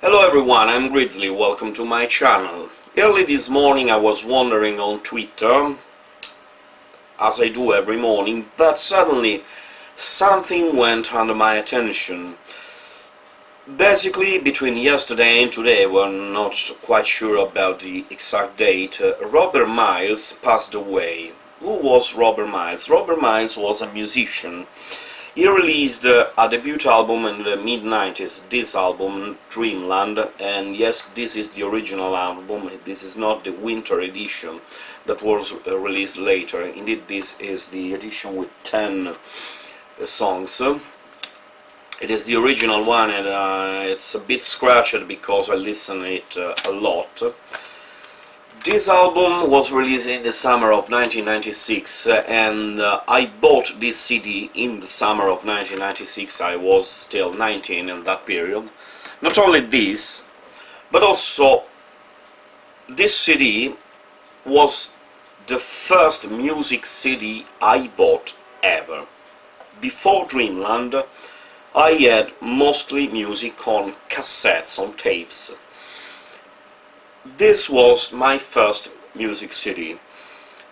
Hello everyone, I'm Grizzly, welcome to my channel. Early this morning I was wandering on Twitter, as I do every morning, but suddenly something went under my attention. Basically, between yesterday and today, we're not quite sure about the exact date, uh, Robert Miles passed away. Who was Robert Miles? Robert Miles was a musician. He released uh, a debut album in the mid-90s, this album, Dreamland, and yes, this is the original album, this is not the winter edition that was uh, released later. Indeed, this is the edition with 10 uh, songs. It is the original one and uh, it's a bit scratched because I listen it uh, a lot. This album was released in the summer of 1996 uh, and uh, I bought this CD in the summer of 1996. I was still 19 in that period. Not only this, but also this CD was the first music CD I bought ever. Before Dreamland, I had mostly music on cassettes, on tapes. This was my first music CD.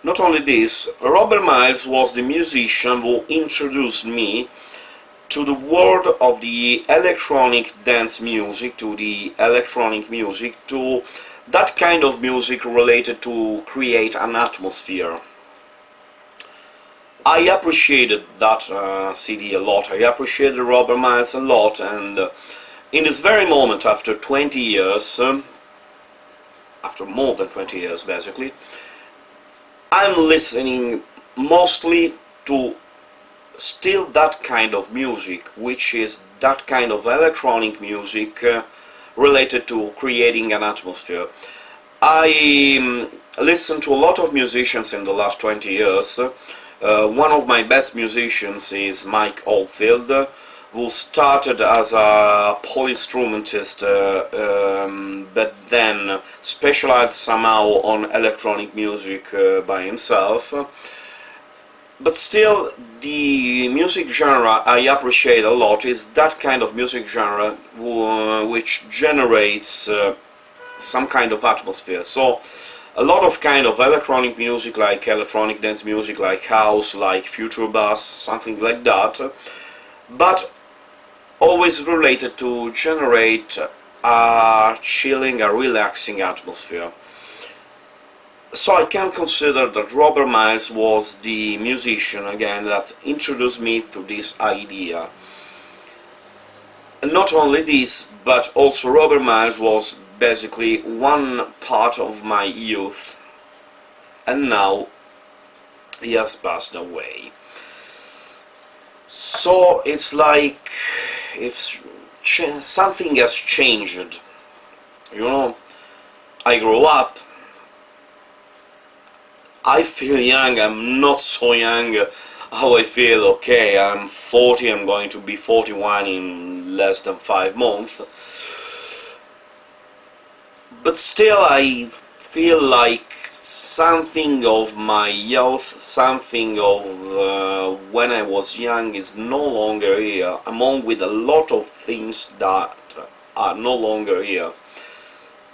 Not only this, Robert Miles was the musician who introduced me to the world of the electronic dance music, to the electronic music, to that kind of music related to create an atmosphere. I appreciated that uh, CD a lot, I appreciated Robert Miles a lot and uh, in this very moment after 20 years, um, after more than 20 years basically, I'm listening mostly to still that kind of music, which is that kind of electronic music uh, related to creating an atmosphere. I um, listened to a lot of musicians in the last 20 years, uh, one of my best musicians is Mike Oldfield, who started as a polyinstrumentist, uh, um, but then specialized somehow on electronic music uh, by himself. But still, the music genre I appreciate a lot is that kind of music genre uh, which generates uh, some kind of atmosphere. So, a lot of kind of electronic music like electronic dance music like house like future bass something like that but always related to generate a chilling a relaxing atmosphere. So I can consider that Robert Miles was the musician again that introduced me to this idea. And not only this but also Robert Miles was basically one part of my youth. And now he has passed away. So it's like if something has changed you know I grow up I feel young I'm not so young how I feel okay I'm 40 I'm going to be 41 in less than 5 months. But still I feel like something of my youth, something of uh, when I was young is no longer here, among with a lot of things that are no longer here.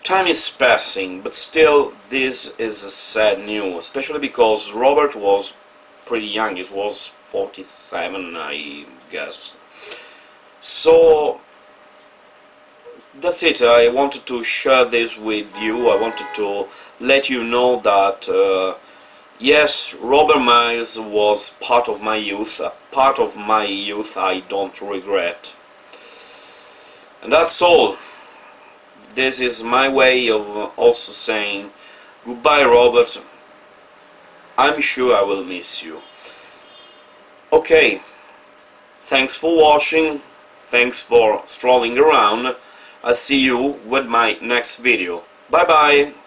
Time is passing, but still this is a sad news, especially because Robert was pretty young, it was 47 I guess. So that's it I wanted to share this with you I wanted to let you know that uh, yes Robert Miles was part of my youth a part of my youth I don't regret. And that's all. This is my way of also saying goodbye Robert. I'm sure I will miss you. Okay. Thanks for watching. Thanks for strolling around. I'll see you with my next video. Bye bye!